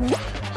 Yeah.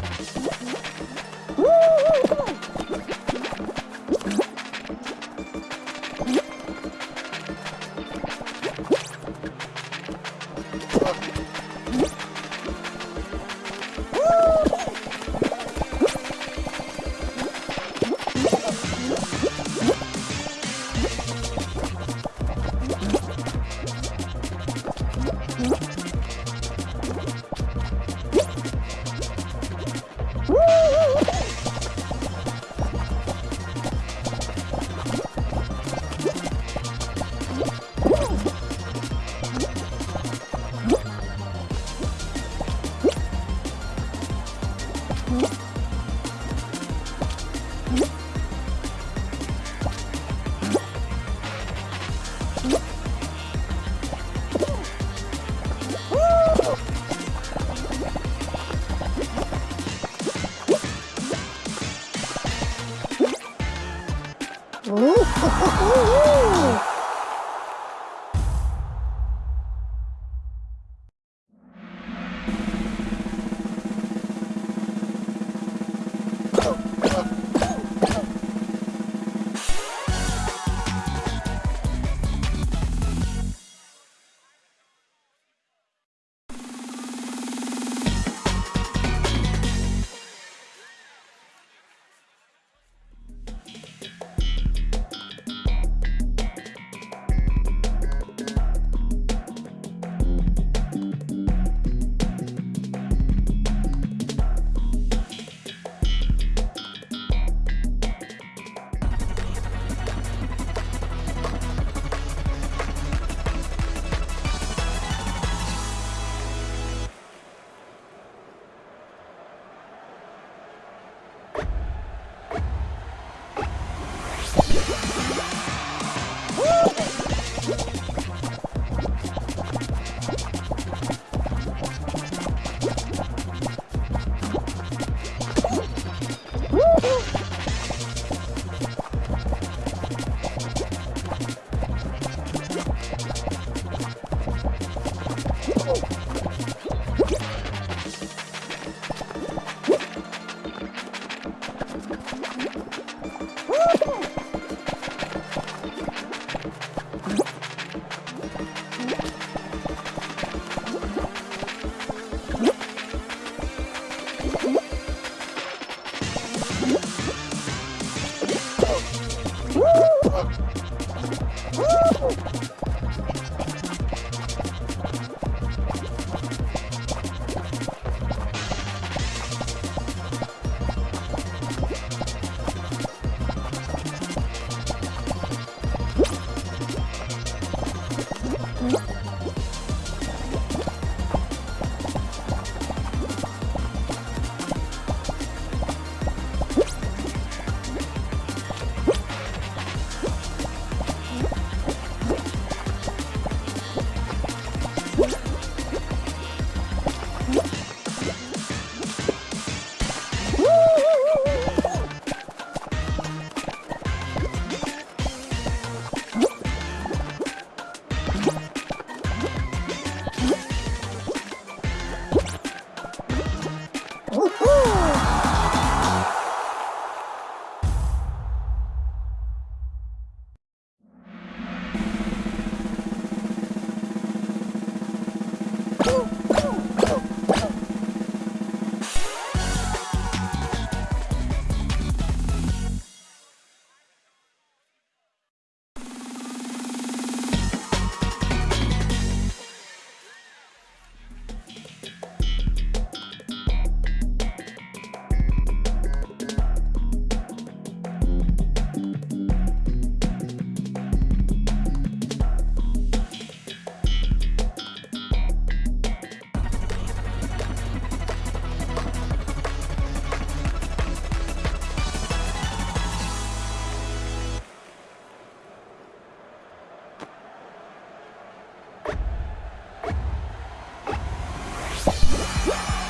Bye.